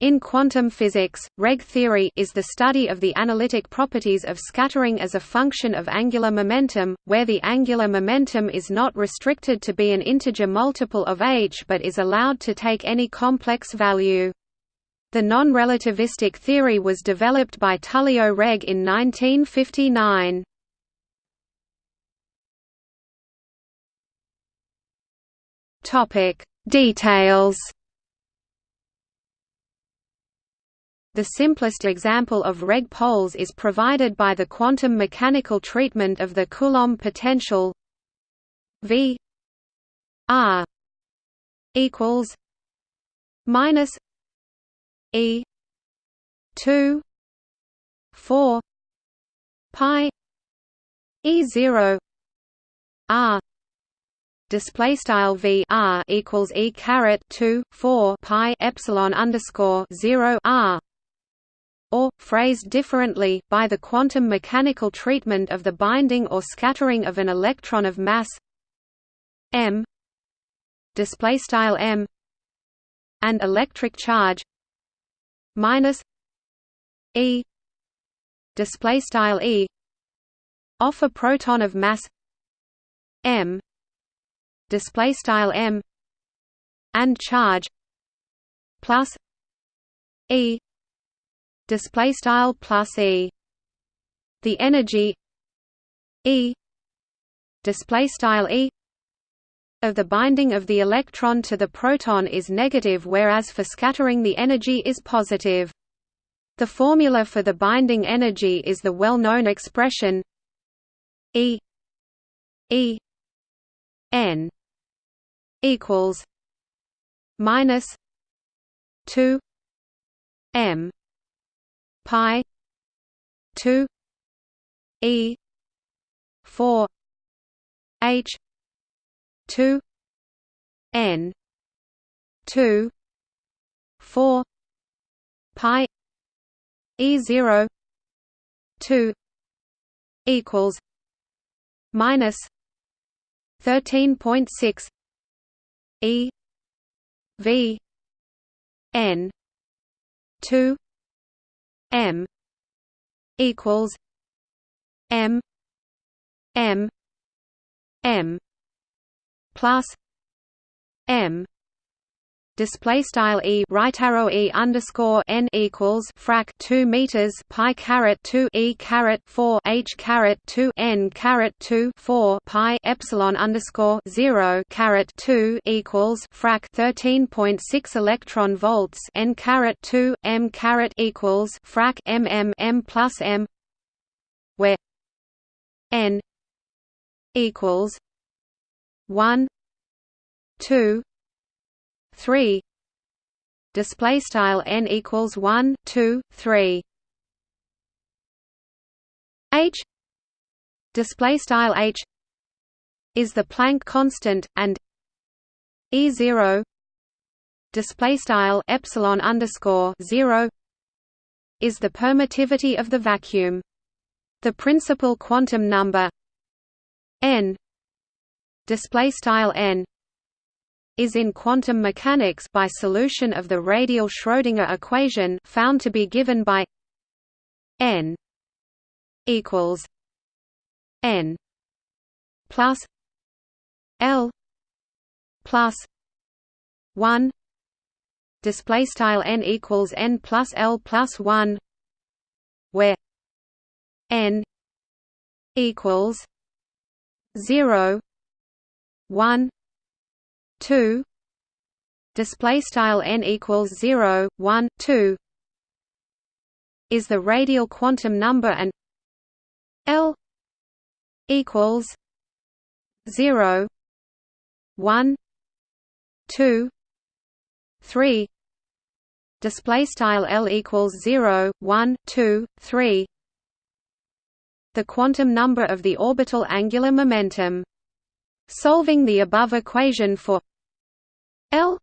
In quantum physics, Regge theory is the study of the analytic properties of scattering as a function of angular momentum, where the angular momentum is not restricted to be an integer multiple of h but is allowed to take any complex value. The non-relativistic theory was developed by Tullio Regge in 1959. Details The simplest example of Regge poles is provided by the quantum mechanical treatment of the Coulomb potential V R equals minus E two four pi E zero R display style v r equals e caret 2 4 pi epsilon underscore 0 r or, phrased differently, by the quantum mechanical treatment of the binding or scattering of an electron of mass m m and electric charge minus e display style e off a proton of mass m display style m and charge plus e display style plus e. The energy e display style e of the binding of the electron to the proton is negative whereas for scattering the energy is positive. The formula for the binding energy is the well-known expression E E n equals minus 2 m pi 2 e 4 h 2 n 2 4 pi e 0 2 equals minus 13.6 e v n 2 m equals m m m plus m display style e right arrow e underscore n equals frac 2 meters pi caret 2 e caret 4 h caret 2 n caret 2 4 pi epsilon underscore 0 caret 2 equals frac 13.6 electron volts n caret 2 m caret equals frac m m m plus m where n equals 1 2 3 display style n equals 1 2 3 h. Display style h is the Planck constant and e0 display style epsilon underscore 0 is the permittivity of the vacuum. The principal quantum number n. Display style n is in quantum mechanics by solution of the radial Schrödinger equation found to be given by n equals n plus l plus 1 display style n equals n plus l plus 1 where n equals 0 1 2 display style n equals 0 1 2 is the radial quantum number and l equals 0 1 2 3 display style l equals 0 1 2 3 the quantum number of the orbital angular momentum. Solving the above equation for L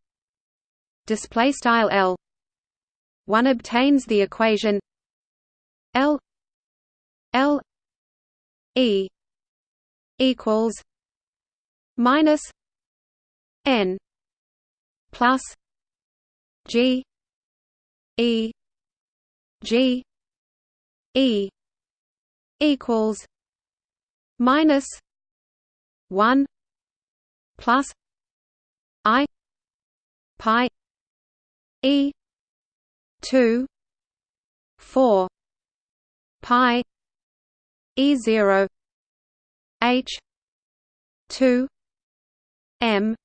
display style L one obtains the equation L L E equals minus N plus G E G E equals minus one plus pi E two four pi E zero H two M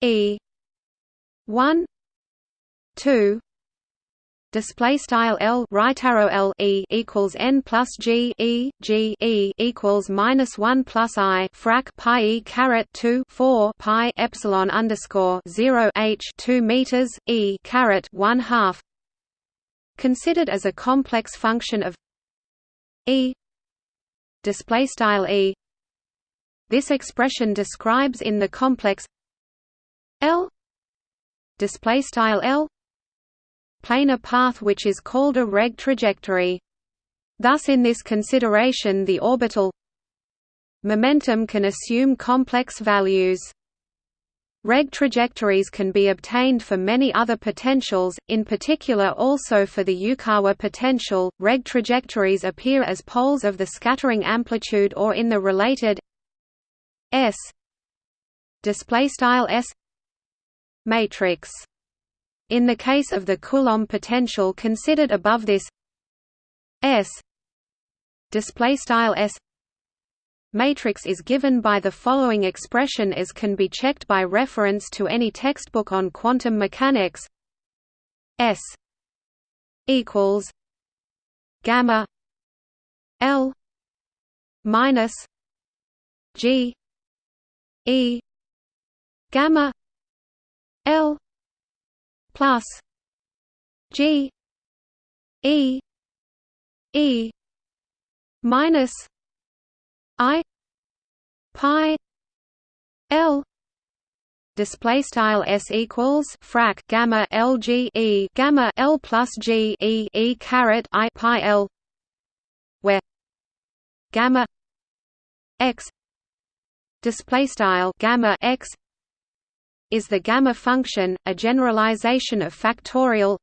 E one two display style L right arrow L E equals N plus G E G E equals minus 1 plus I frac pi E caret 2 4 pi epsilon underscore 0 H 2 meters E caret 1 half. Considered as a complex function of E. Display style E. This expression describes in the complex L. Display style L planar path which is called a Regge trajectory. Thus in this consideration the orbital momentum can assume complex values. Regge trajectories can be obtained for many other potentials, in particular also for the Yukawa potential. Regge trajectories appear as poles of the scattering amplitude or in the related S display style S matrix. In the case of the Coulomb potential considered above this S display style S matrix is given by the following expression as can be checked by reference to any textbook on quantum mechanics. S equals gamma L minus G E gamma L plus G E E minus I pi L display style s equals frac gamma l g e gamma l plus g e e caret i pi l where gamma x display style gamma x is the gamma function, a generalization of factorial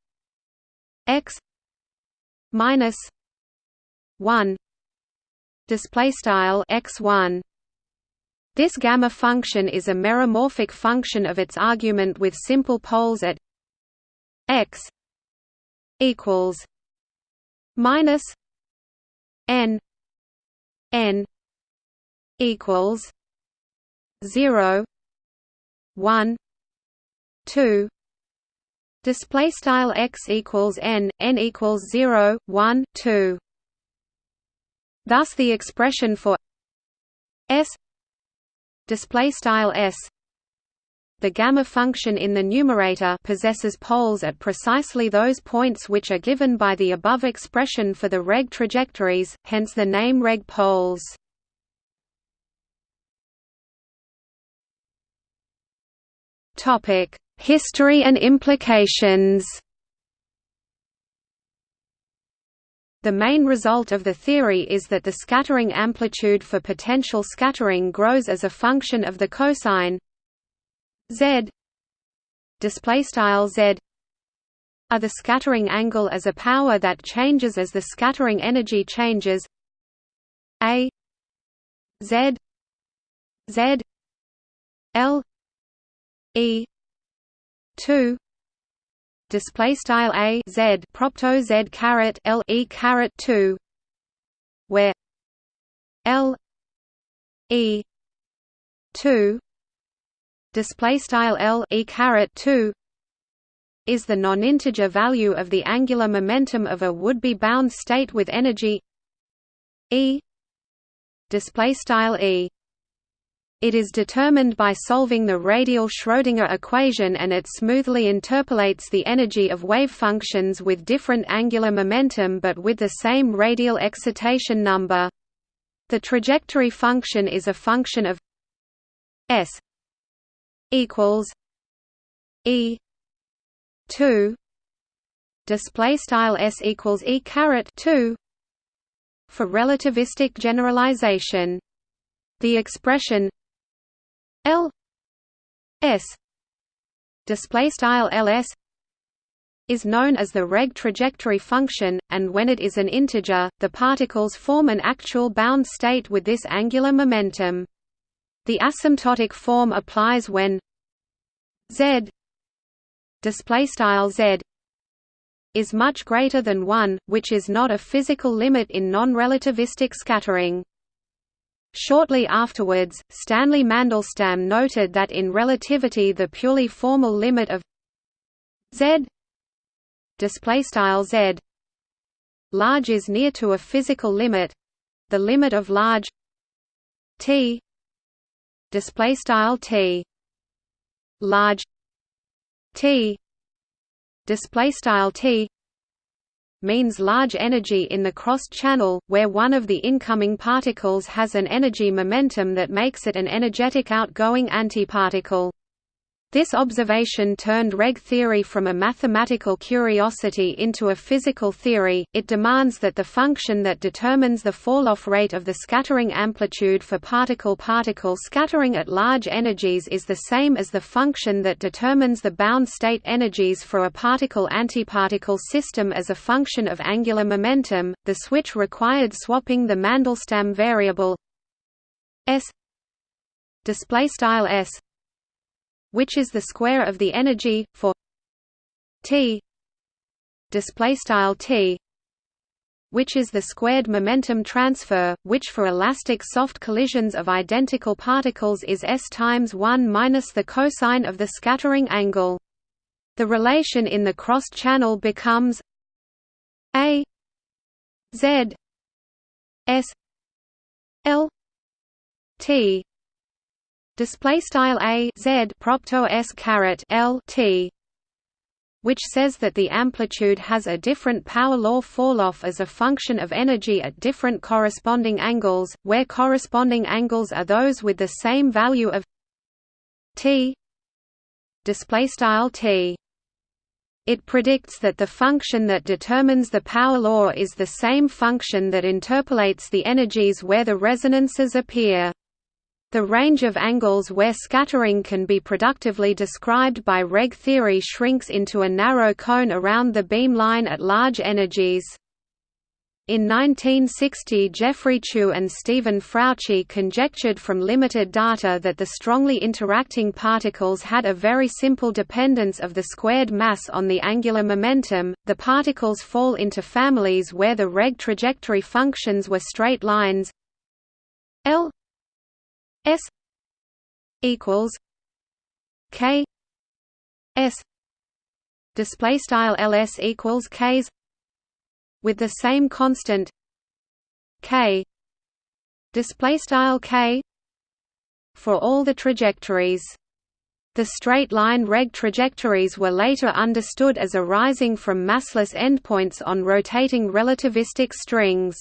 x minus 1 display style x1 this gamma function is a meromorphic function of its argument with simple poles at x equals minus n n equals 0 1 2 display style x equals n n equals 0 1 2 thus the expression for s display style s the gamma function in the numerator possesses poles at precisely those points which are given by the above expression for the Regge trajectories, hence the name Regge poles. History and implications. The main result of the theory is that the scattering amplitude for potential scattering grows as a function of the cosine z display style z are the scattering angle as a power that changes as the scattering energy changes a z z l E two display style a z propto z caret l e caret two where l e two display style l e caret two is the non-integer value of the angular momentum of a would-be bound state with energy e display style e it is determined by solving the radial Schrödinger equation and it smoothly interpolates the energy of wave functions with different angular momentum but with the same radial excitation number. The trajectory function is a function of s equals e 2 display style s equals e caret 2 for relativistic generalization the expression L S display style LS is known as the Regge trajectory function, and when it is an integer, the particles form an actual bound state with this angular momentum. The asymptotic form applies when z display style z is much greater than 1, which is not a physical limit in non-relativistic scattering. Shortly afterwards, Stanley Mandelstam noted that in relativity the purely formal limit of z z large is near to a physical limit the limit of large t display style t large t display style t means large energy in the crossed channel, where one of the incoming particles has an energy momentum that makes it an energetic outgoing antiparticle. This observation turned Regge theory from a mathematical curiosity into a physical theory. It demands that the function that determines the fall-off rate of the scattering amplitude for particle-particle scattering at large energies is the same as the function that determines the bound state energies for a particle-antiparticle system as a function of angular momentum. The switch required swapping the Mandelstam variable s display style s which is the square of the energy for t display style t which is the squared momentum transfer, which for elastic soft collisions of identical particles is s times 1 minus the cosine of the scattering angle. The relation in the crossed channel becomes a z s l t display style a z propto s caret l t which says that the amplitude has a different power law falloff as a function of energy at different corresponding angles, where corresponding angles are those with the same value of t t it predicts that the function that determines the power law is the same function that interpolates the energies where the resonances appear. The range of angles where scattering can be productively described by Regge theory shrinks into a narrow cone around the beam line at large energies. In 1960 Geoffrey Chew and Stephen Frautschi conjectured from limited data that the strongly interacting particles had a very simple dependence of the squared mass on the angular momentum. The particles fall into families where the Regge trajectory functions were straight lines L S equals K S display style ls equals k's with the same constant k display style k for all the trajectories the straight-line Regge trajectories were later understood as arising from massless endpoints on rotating relativistic strings.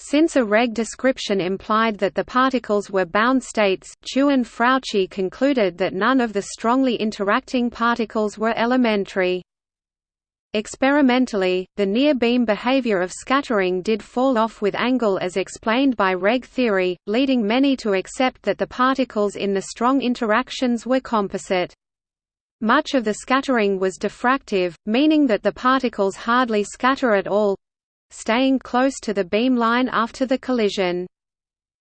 Since a Regge description implied that the particles were bound states, Chew and Frautschi concluded that none of the strongly interacting particles were elementary. Experimentally, the near-beam behavior of scattering did fall off with angle as explained by Regge theory, leading many to accept that the particles in the strong interactions were composite. Much of the scattering was diffractive, meaning that the particles hardly scatter at all, staying close to the beam line after the collision.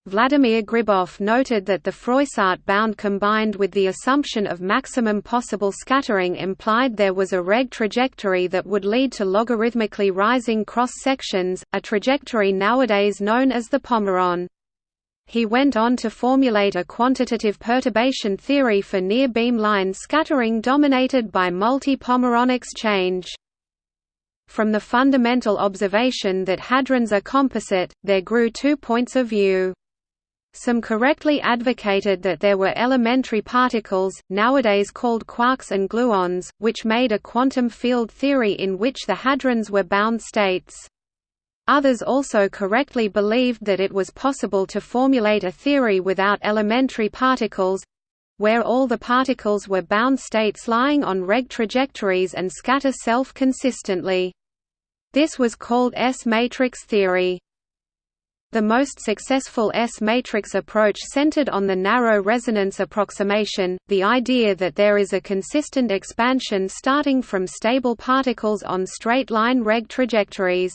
Vladimir Gribov noted that the Froissart bound combined with the assumption of maximum possible scattering implied there was a Regge trajectory that would lead to logarithmically rising cross-sections, a trajectory nowadays known as the Pomeron. He went on to formulate a quantitative perturbation theory for near-beam line scattering dominated by multi-Pomeron exchange. From the fundamental observation that hadrons are composite, there grew two points of view. Some correctly advocated that there were elementary particles, nowadays called quarks and gluons, which made a quantum field theory in which the hadrons were bound states. Others also correctly believed that it was possible to formulate a theory without elementary particles—where all the particles were bound states lying on Regge trajectories and scatter self-consistently. This was called S-matrix theory. The most successful S-matrix approach centered on the narrow resonance approximation, the idea that there is a consistent expansion starting from stable particles on straight-line Regge trajectories.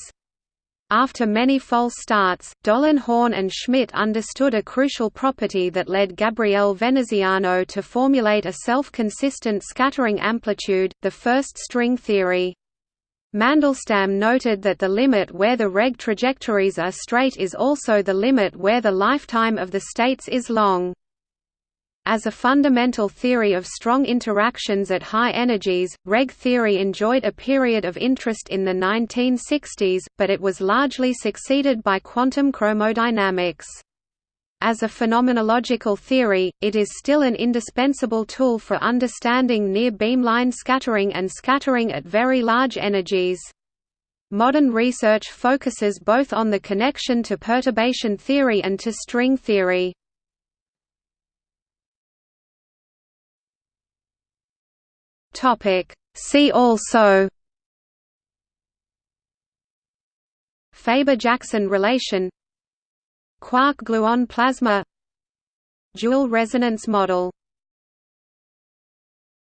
After many false starts, Dolen, Horn and Schmid understood a crucial property that led Gabriele Veneziano to formulate a self-consistent scattering amplitude, the first string theory. Mandelstam noted that the limit where the Regge trajectories are straight is also the limit where the lifetime of the states is long. As a fundamental theory of strong interactions at high energies, Regge theory enjoyed a period of interest in the 1960s, but it was largely succeeded by quantum chromodynamics. As a phenomenological theory, it is still an indispensable tool for understanding near beamline scattering and scattering at very large energies. Modern research focuses both on the connection to perturbation theory and to string theory. See also Faber–Jackson relation Quark-gluon plasma. Dual resonance model